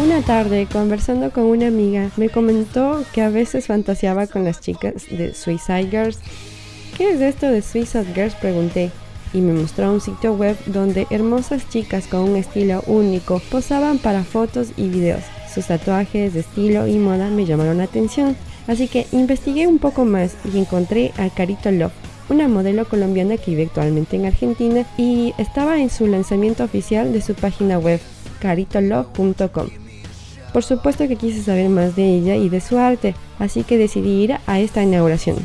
Una tarde, conversando con una amiga, me comentó que a veces fantaseaba con las chicas de Suicide Girls. ¿Qué es esto de Suicide Girls? Pregunté y me mostró un sitio web donde hermosas chicas con un estilo único posaban para fotos y videos. Sus tatuajes de estilo y moda me llamaron la atención, así que investigué un poco más y encontré a Carito Love, una modelo colombiana que vive actualmente en Argentina y estaba en su lanzamiento oficial de su página web caritolove.com. Por supuesto que quise saber más de ella y de su arte, así que decidí ir a esta inauguración.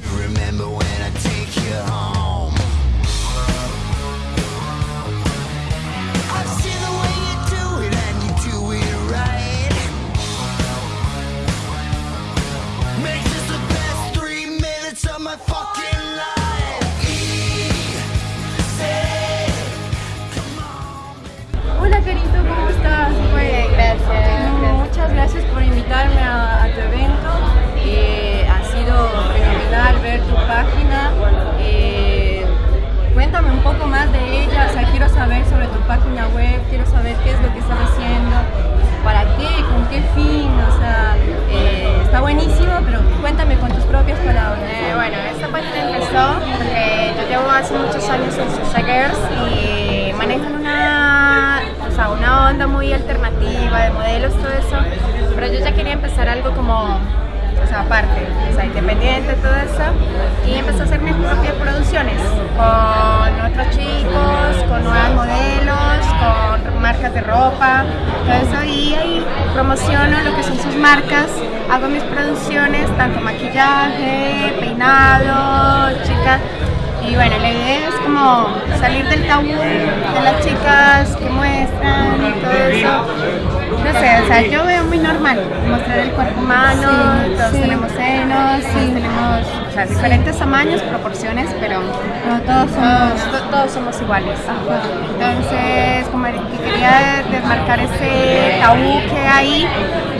A, tu evento. Eh, ha sido fenomenal ver tu página. Eh, cuéntame un poco más de ella, o sea, quiero saber sobre tu página web, quiero saber qué es lo que estás haciendo, para qué, con qué fin, o sea, eh, está buenísimo, pero cuéntame con tus propias palabras. bueno, esta página empezó porque yo llevo hace muchos años en Girls y manejan una, o sea, una onda muy alternativa de modelos, todo eso, pero yo ya quería empezar algo como o sea, aparte, o sea, independiente, todo eso, y empecé a hacer mis propias producciones con otros chicos, con nuevos modelos, con marcas de ropa, todo eso, y ahí promociono lo que son sus marcas, hago mis producciones, tanto maquillaje, peinado, chicas, y bueno, la idea es como salir del tabú de las chicas que muestran y todo eso. No sé, o sea, yo veo muy normal mostrar el cuerpo humano, todos tenemos senos, tenemos o sea, diferentes tamaños, proporciones, pero todos, somos, todos somos iguales. Entonces, como que quería desmarcar ese tabú que hay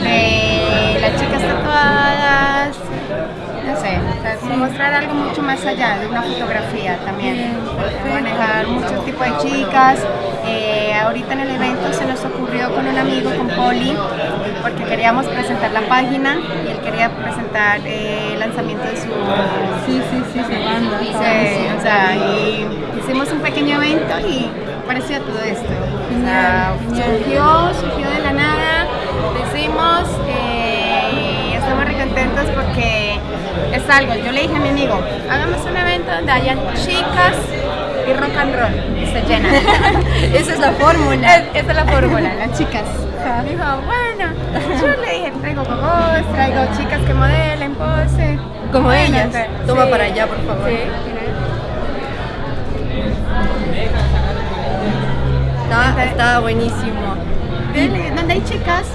de las chicas tatuadas, mostrar algo mucho más allá de una fotografía también, manejar muchos tipos de chicas. Eh, ahorita en el evento se nos ocurrió con un amigo, con Poli, porque queríamos presentar la página y él quería presentar eh, el lanzamiento de su, sí, sí, sí, su banda. o sea, y hicimos un pequeño evento y parecía todo esto. O sea, surgió, surgió de la nada, lo hicimos eh, y estamos muy contentos porque es algo, yo le dije a mi amigo, hagamos un evento donde hayan chicas y rock and roll y se llena. Esa es la fórmula. esa es la fórmula, las chicas. Me dijo, bueno, yo le dije, traigo cocos, traigo chicas que modelen, pose. Como ellas. Toma para allá, por favor. Sí. Está, está buenísimo. Donde hay chicas,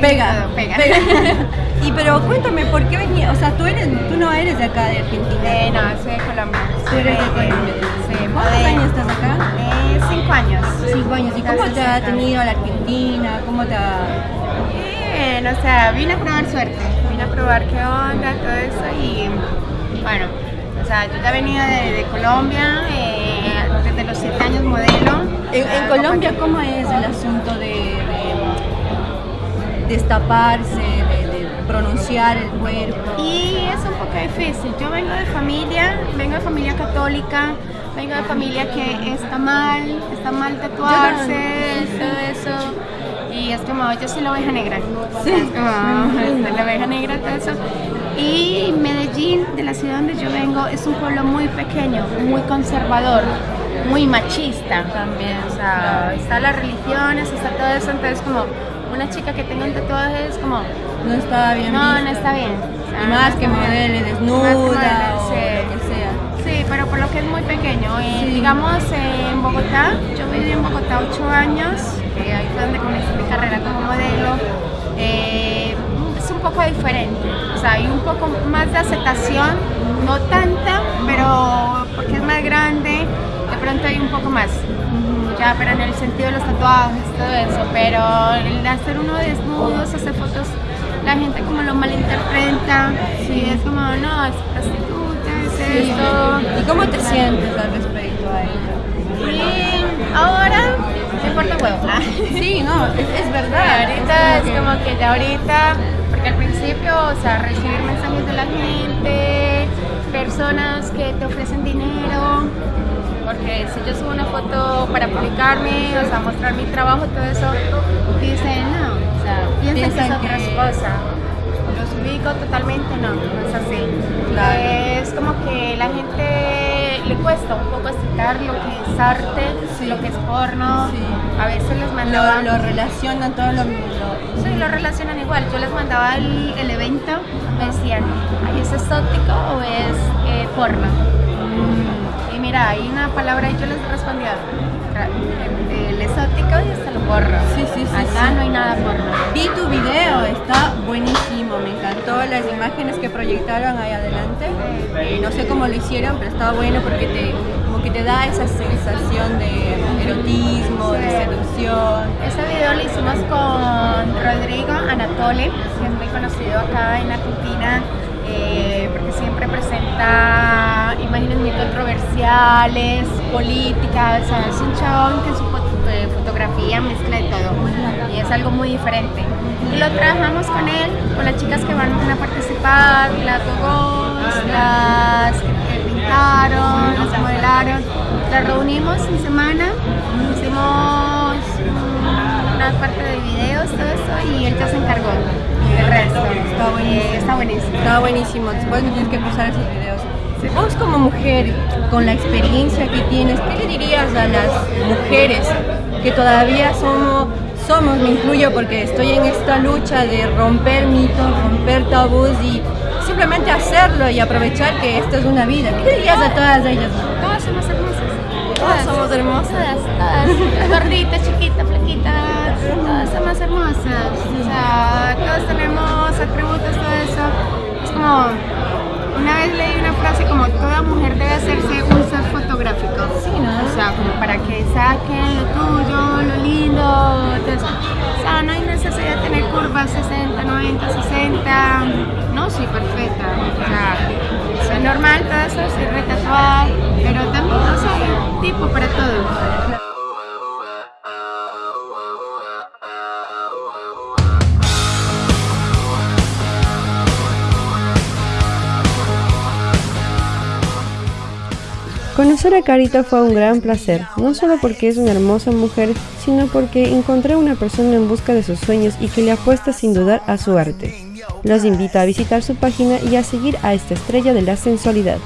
pega, pega. y pero cuéntame, ¿por qué venía? O sea, tú, eres, tú no eres de acá, de Argentina. Eh, no, soy de Colombia. ¿Tú eres de Colombia? Sí. ¿Cuántos años estás acá? Eh, cinco años. Cinco años. ¿Y cómo te ha tenido la Argentina? ¿Cómo te ha...? Bien, o sea, vine a probar suerte. Vine a probar qué onda, todo eso y... Bueno, o sea, yo ya he venido de, Colombia, eh, desde los siete años modelo. ¿En, Colombia cómo es el asunto de destaparse, de, pronunciar el cuerpo. Y es un poco difícil. Yo vengo de familia, vengo de familia católica, vengo de familia que está mal, está mal tatuarse, todo eso. Y es como, yo soy la oveja negra. Sí. Es como, la oveja negra, todo eso. Y Medellín, de la ciudad donde yo vengo, es un pueblo muy pequeño, muy conservador, muy machista también. O sea, está las religiones, está todo eso, entonces como una chica que tenga un tatuaje es como... No está bien No, no está bien. más que modele desnuda o lo que sea. Sí, pero por lo que es muy pequeño. Eh, digamos, en Bogotá, yo viví en Bogotá ocho años, eh, ahí fue donde comencé mi carrera como modelo. Eh, es un poco diferente, o sea, hay un poco más de aceptación, no tanta, pero porque es más grande, de pronto hay un poco más. Ya, pero en el sentido de los tatuajes, todo eso, pero el hacer uno desnudos, hacer fotos, la gente como lo malinterpreta, sí. es como, no, es prostituta, es esto. ¿Y cómo te sientes al respecto a ello? Y ahora me importa huevo. Sí, no, es, es verdad. ahorita es como que ya ahorita, porque al principio, o sea, recibir mensajes de la gente, personas que te ofrecen dinero, porque si yo subo una foto para publicarme, o sea, mostrar mi trabajo, todo eso, dicen no, o sea, piensan que es otra cosa. Los ubico totalmente, no, no es así. Claro. Es como que la gente le cuesta un poco aceptar lo que es arte, lo que es porno. Sí. A veces les mandaba... Lo, lo relacionan todo lo mismo. Sí, lo relacionan igual. Yo les mandaba el, el evento, me decían, ¿ay, es exótico o es eh, porno? Y mira, hay una palabra y yo les respondía, el, el exótico y hasta lo porno. Sí, sí, sí, Acá sí. no hay nada porno. Vi tu video, está buenísimo, me encantó las imágenes que proyectaron ahí adelante. Eh, no sé cómo lo hicieron, pero estaba bueno porque te, como que te da esa sensación de erotismo, de seducción. Ese video lo hicimos con Rodrigo Anatole, que es muy conocido acá en Argentina, eh, porque siempre presenta imágenes muy controversiales, políticas, es un chabón que su eh, fotografía mezcla de todo y es algo muy diferente. Y lo trabajamos con él, con las chicas que van a participar, las gogos, las que pintaron, las modelaron. Las reunimos en semana, hicimos una parte de videos, todo eso, y él ya se encargó del resto. Está buenísimo. Eh, está buenísimo. Está buenísimo, después me tienes que pasar esos videos. Vos como mujer, con la experiencia que tienes, ¿qué le dirías a las mujeres que todavía somos, somos, me incluyo porque estoy en esta lucha de romper mitos, romper tabús y simplemente hacerlo y aprovechar que esta es una vida? ¿Qué le dirías a todas ellas? Todas somos hermosas. Todas. Todas, todas. Gorditas, chiquitas, flaquitas. Todas somos hermosas. O sea, todos tenemos atributos, todo eso. Es como. Una vez leí una frase como toda mujer Conocer a Carita fue un gran placer, no solo porque es una hermosa mujer, sino porque encontré una persona en busca de sus sueños y que le apuesta sin dudar a su arte. Los invito a visitar su página y a seguir a esta estrella de la sensualidad.